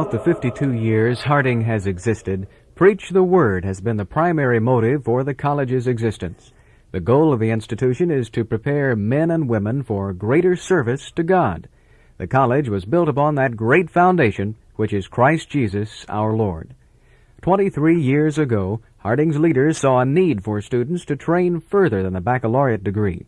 Throughout the 52 years Harding has existed, Preach the Word has been the primary motive for the college's existence. The goal of the institution is to prepare men and women for greater service to God. The college was built upon that great foundation, which is Christ Jesus our Lord. Twenty-three years ago, Harding's leaders saw a need for students to train further than the baccalaureate degree.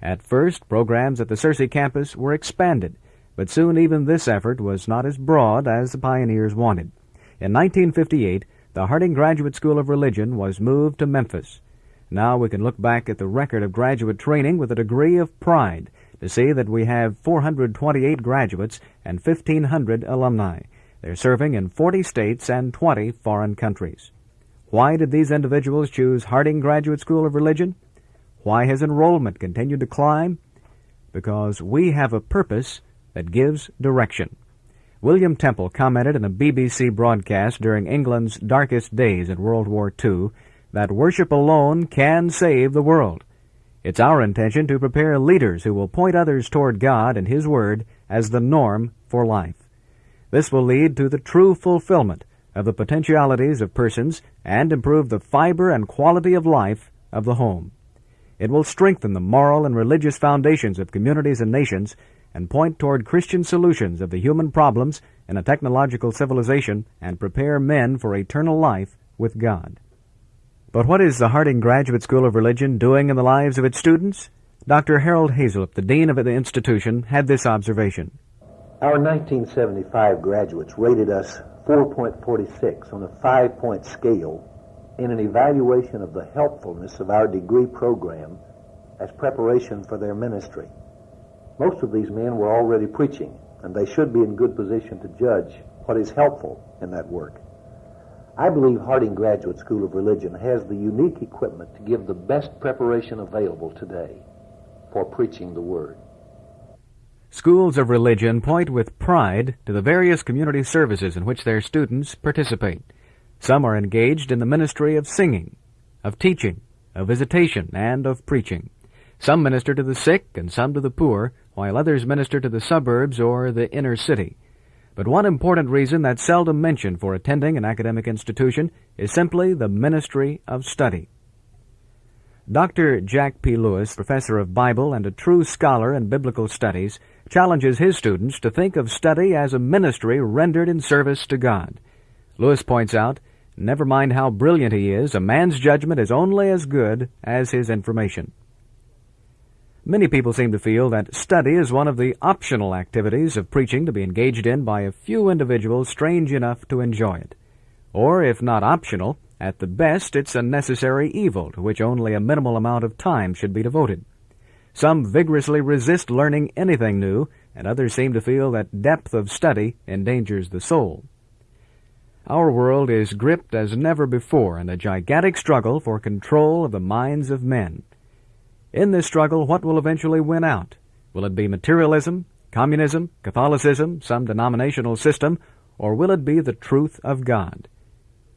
At first, programs at the Searcy campus were expanded, but soon even this effort was not as broad as the pioneers wanted. In 1958, the Harding Graduate School of Religion was moved to Memphis. Now we can look back at the record of graduate training with a degree of pride to see that we have 428 graduates and 1,500 alumni. They're serving in 40 states and 20 foreign countries. Why did these individuals choose Harding Graduate School of Religion? Why has enrollment continued to climb? Because we have a purpose that gives direction. William Temple commented in a BBC broadcast during England's darkest days in World War II that worship alone can save the world. It's our intention to prepare leaders who will point others toward God and His Word as the norm for life. This will lead to the true fulfillment of the potentialities of persons and improve the fiber and quality of life of the home. It will strengthen the moral and religious foundations of communities and nations and point toward Christian solutions of the human problems in a technological civilization and prepare men for eternal life with God. But what is the Harding Graduate School of Religion doing in the lives of its students? Dr. Harold Hazelip, the dean of the institution, had this observation. Our 1975 graduates rated us 4.46 on a five-point scale in an evaluation of the helpfulness of our degree program as preparation for their ministry. Most of these men were already preaching, and they should be in good position to judge what is helpful in that work. I believe Harding Graduate School of Religion has the unique equipment to give the best preparation available today for preaching the Word. Schools of religion point with pride to the various community services in which their students participate. Some are engaged in the ministry of singing, of teaching, of visitation, and of preaching. Some minister to the sick and some to the poor, while others minister to the suburbs or the inner city. But one important reason that's seldom mentioned for attending an academic institution is simply the ministry of study. Dr. Jack P. Lewis, professor of Bible and a true scholar in biblical studies, challenges his students to think of study as a ministry rendered in service to God. Lewis points out, never mind how brilliant he is, a man's judgment is only as good as his information. Many people seem to feel that study is one of the optional activities of preaching to be engaged in by a few individuals strange enough to enjoy it. Or, if not optional, at the best it's a necessary evil to which only a minimal amount of time should be devoted. Some vigorously resist learning anything new, and others seem to feel that depth of study endangers the soul. Our world is gripped as never before in a gigantic struggle for control of the minds of men. In this struggle, what will eventually win out? Will it be materialism, communism, Catholicism, some denominational system, or will it be the truth of God?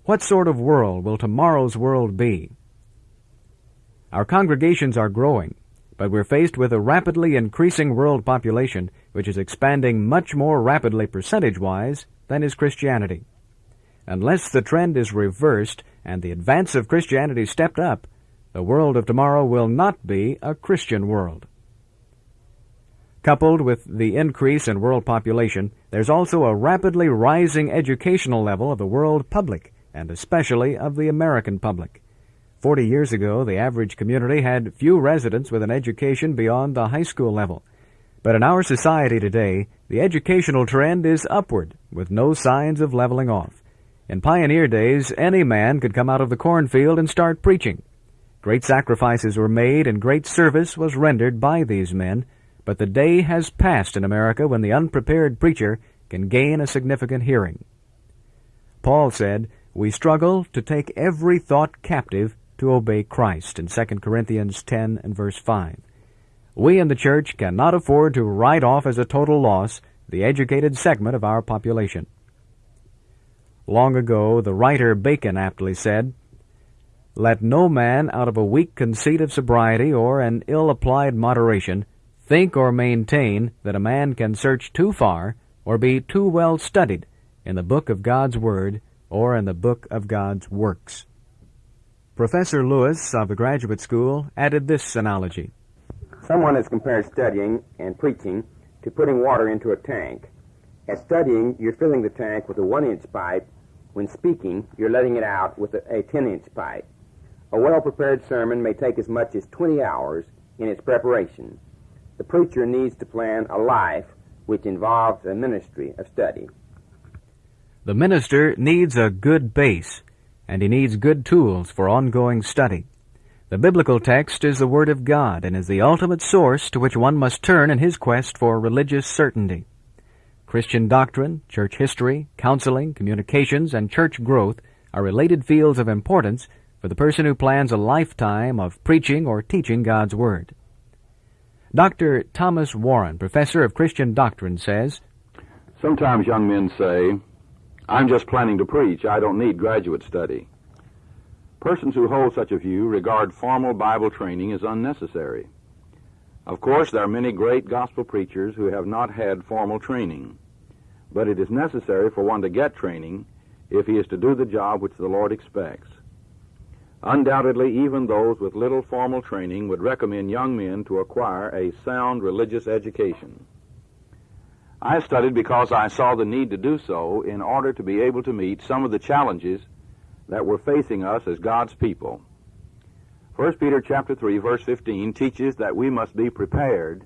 What sort of world will tomorrow's world be? Our congregations are growing, but we're faced with a rapidly increasing world population which is expanding much more rapidly percentage-wise than is Christianity. Unless the trend is reversed and the advance of Christianity stepped up, the world of tomorrow will not be a Christian world. Coupled with the increase in world population, there's also a rapidly rising educational level of the world public, and especially of the American public. Forty years ago, the average community had few residents with an education beyond the high school level. But in our society today, the educational trend is upward, with no signs of leveling off. In pioneer days, any man could come out of the cornfield and start preaching. Great sacrifices were made and great service was rendered by these men, but the day has passed in America when the unprepared preacher can gain a significant hearing. Paul said, We struggle to take every thought captive to obey Christ in 2 Corinthians 10 and verse 5. We in the church cannot afford to write off as a total loss the educated segment of our population. Long ago, the writer Bacon aptly said, let no man out of a weak conceit of sobriety or an ill-applied moderation think or maintain that a man can search too far or be too well studied in the book of God's Word or in the book of God's works. Professor Lewis of the graduate school added this analogy. Someone has compared studying and preaching to putting water into a tank. At studying, you're filling the tank with a one inch pipe. When speaking, you're letting it out with a 10 inch pipe. A well prepared sermon may take as much as 20 hours in its preparation. The preacher needs to plan a life which involves a ministry of study. The minister needs a good base, and he needs good tools for ongoing study. The biblical text is the Word of God and is the ultimate source to which one must turn in his quest for religious certainty. Christian doctrine, church history, counseling, communications, and church growth are related fields of importance for the person who plans a lifetime of preaching or teaching God's Word. Dr. Thomas Warren, professor of Christian doctrine, says Sometimes young men say, I'm just planning to preach. I don't need graduate study. Persons who hold such a view regard formal Bible training as unnecessary. Of course, there are many great gospel preachers who have not had formal training, but it is necessary for one to get training if he is to do the job which the Lord expects. Undoubtedly, even those with little formal training would recommend young men to acquire a sound religious education. I studied because I saw the need to do so in order to be able to meet some of the challenges that were facing us as God's people. 1 Peter chapter 3 verse 15 teaches that we must be prepared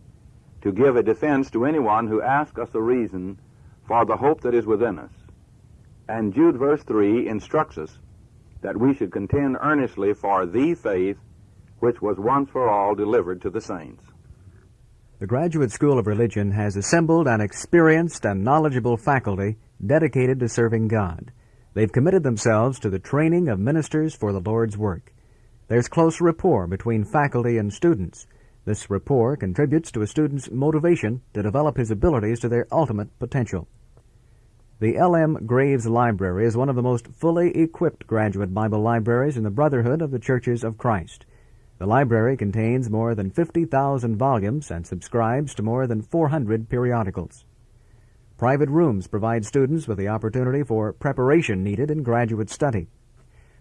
to give a defense to anyone who asks us a reason for the hope that is within us. And Jude verse 3 instructs us that we should contend earnestly for the faith which was once for all delivered to the saints. The Graduate School of Religion has assembled an experienced and knowledgeable faculty dedicated to serving God. They've committed themselves to the training of ministers for the Lord's work. There's close rapport between faculty and students. This rapport contributes to a student's motivation to develop his abilities to their ultimate potential. The L.M. Graves Library is one of the most fully equipped graduate Bible libraries in the Brotherhood of the Churches of Christ. The library contains more than 50,000 volumes and subscribes to more than 400 periodicals. Private rooms provide students with the opportunity for preparation needed in graduate study.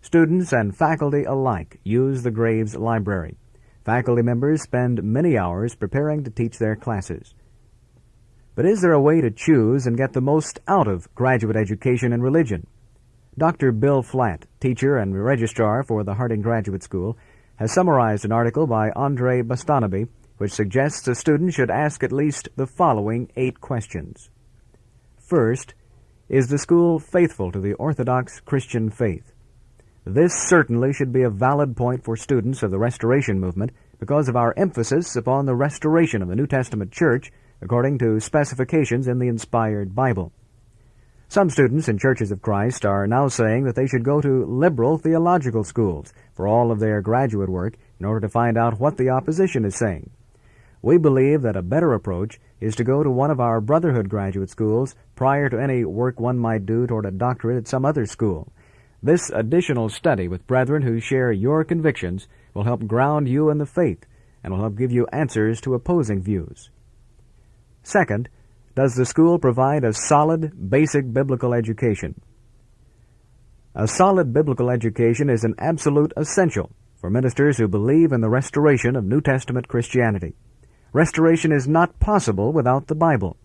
Students and faculty alike use the Graves Library. Faculty members spend many hours preparing to teach their classes. But is there a way to choose and get the most out of graduate education in religion? Dr. Bill Flatt, teacher and registrar for the Harding Graduate School, has summarized an article by Andre Bustanoby which suggests a student should ask at least the following eight questions. First, is the school faithful to the Orthodox Christian faith? This certainly should be a valid point for students of the Restoration movement because of our emphasis upon the restoration of the New Testament church according to specifications in the inspired Bible. Some students in churches of Christ are now saying that they should go to liberal theological schools for all of their graduate work in order to find out what the opposition is saying. We believe that a better approach is to go to one of our Brotherhood graduate schools prior to any work one might do toward a doctorate at some other school. This additional study with brethren who share your convictions will help ground you in the faith and will help give you answers to opposing views. Second, does the school provide a solid, basic biblical education? A solid biblical education is an absolute essential for ministers who believe in the restoration of New Testament Christianity. Restoration is not possible without the Bible.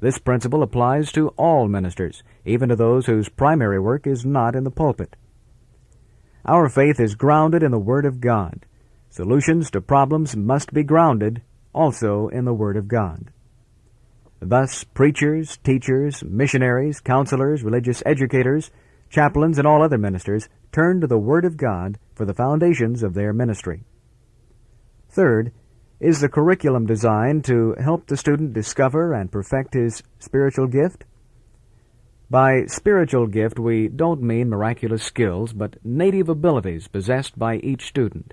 This principle applies to all ministers, even to those whose primary work is not in the pulpit. Our faith is grounded in the Word of God. Solutions to problems must be grounded also in the Word of God. Thus, preachers, teachers, missionaries, counselors, religious educators, chaplains, and all other ministers turn to the Word of God for the foundations of their ministry. Third, is the curriculum designed to help the student discover and perfect his spiritual gift? By spiritual gift, we don't mean miraculous skills, but native abilities possessed by each student.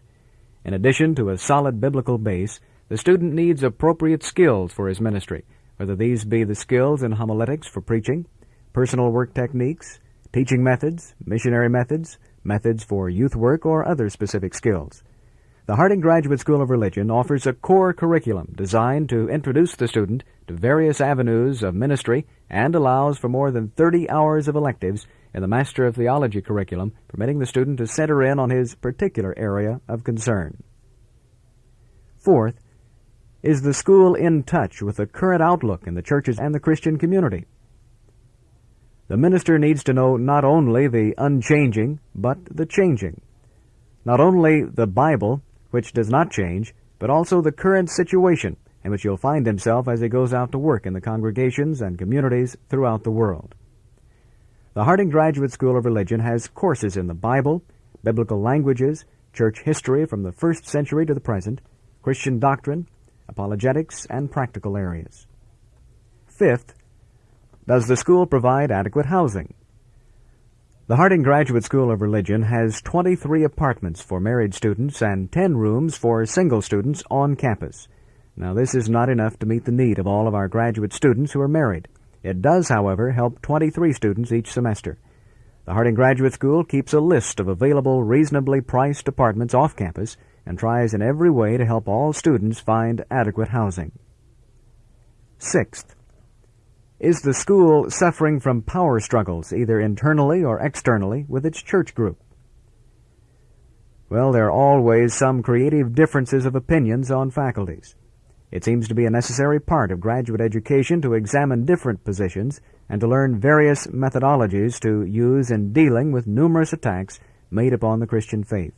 In addition to a solid biblical base, the student needs appropriate skills for his ministry whether these be the skills in homiletics for preaching, personal work techniques, teaching methods, missionary methods, methods for youth work, or other specific skills. The Harding Graduate School of Religion offers a core curriculum designed to introduce the student to various avenues of ministry and allows for more than 30 hours of electives in the Master of Theology curriculum, permitting the student to center in on his particular area of concern. Fourth, is the school in touch with the current outlook in the churches and the Christian community? The minister needs to know not only the unchanging, but the changing. Not only the Bible, which does not change, but also the current situation in which he'll find himself as he goes out to work in the congregations and communities throughout the world. The Harding Graduate School of Religion has courses in the Bible, biblical languages, church history from the first century to the present, Christian doctrine, apologetics, and practical areas. Fifth, does the school provide adequate housing? The Harding Graduate School of Religion has 23 apartments for married students and 10 rooms for single students on campus. Now, this is not enough to meet the need of all of our graduate students who are married. It does, however, help 23 students each semester. The Harding Graduate School keeps a list of available reasonably priced apartments off campus and tries in every way to help all students find adequate housing. Sixth, is the school suffering from power struggles, either internally or externally, with its church group? Well, there are always some creative differences of opinions on faculties. It seems to be a necessary part of graduate education to examine different positions and to learn various methodologies to use in dealing with numerous attacks made upon the Christian faith.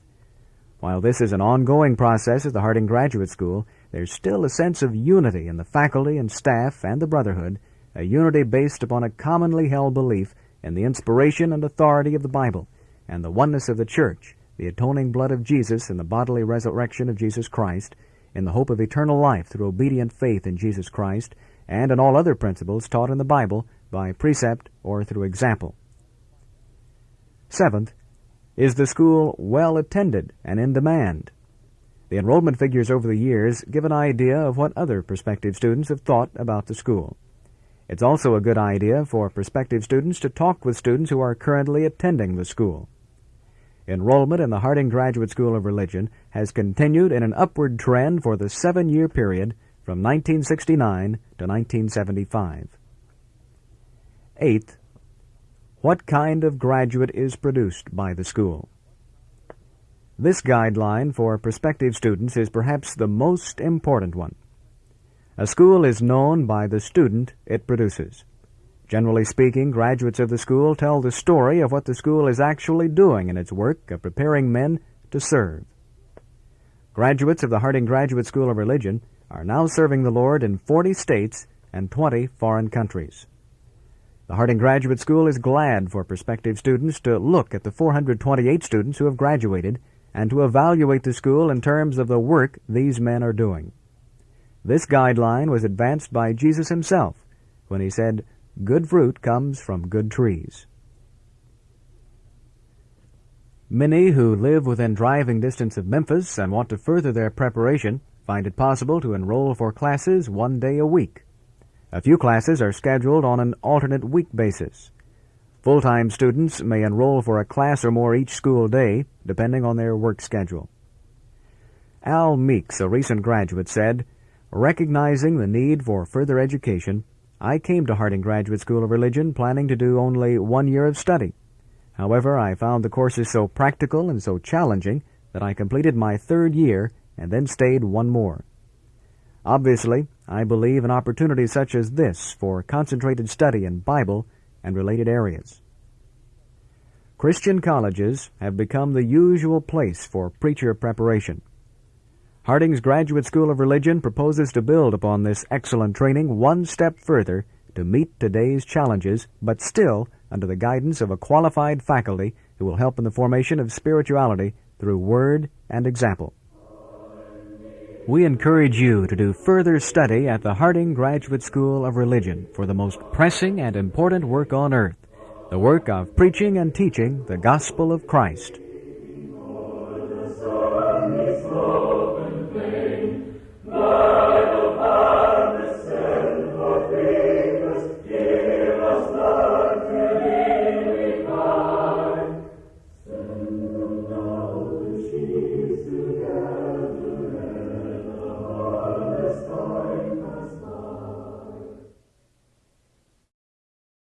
While this is an ongoing process at the Harding Graduate School, there's still a sense of unity in the faculty and staff and the brotherhood, a unity based upon a commonly held belief in the inspiration and authority of the Bible and the oneness of the church, the atoning blood of Jesus and the bodily resurrection of Jesus Christ, in the hope of eternal life through obedient faith in Jesus Christ, and in all other principles taught in the Bible by precept or through example. Seventh, is the school well attended and in demand? The enrollment figures over the years give an idea of what other prospective students have thought about the school. It's also a good idea for prospective students to talk with students who are currently attending the school. Enrollment in the Harding Graduate School of Religion has continued in an upward trend for the seven-year period from 1969 to 1975. Eighth, what kind of graduate is produced by the school? This guideline for prospective students is perhaps the most important one. A school is known by the student it produces. Generally speaking, graduates of the school tell the story of what the school is actually doing in its work of preparing men to serve. Graduates of the Harding Graduate School of Religion are now serving the Lord in 40 states and 20 foreign countries. The Harding Graduate School is glad for prospective students to look at the 428 students who have graduated and to evaluate the school in terms of the work these men are doing. This guideline was advanced by Jesus himself when he said, Good fruit comes from good trees. Many who live within driving distance of Memphis and want to further their preparation find it possible to enroll for classes one day a week. A few classes are scheduled on an alternate week basis. Full-time students may enroll for a class or more each school day, depending on their work schedule. Al Meeks, a recent graduate, said, Recognizing the need for further education, I came to Harding Graduate School of Religion planning to do only one year of study. However, I found the courses so practical and so challenging that I completed my third year and then stayed one more. Obviously, I believe in opportunities such as this for concentrated study in Bible and related areas. Christian colleges have become the usual place for preacher preparation. Harding's Graduate School of Religion proposes to build upon this excellent training one step further to meet today's challenges, but still under the guidance of a qualified faculty who will help in the formation of spirituality through word and example. We encourage you to do further study at the Harding Graduate School of Religion for the most pressing and important work on earth, the work of preaching and teaching the gospel of Christ.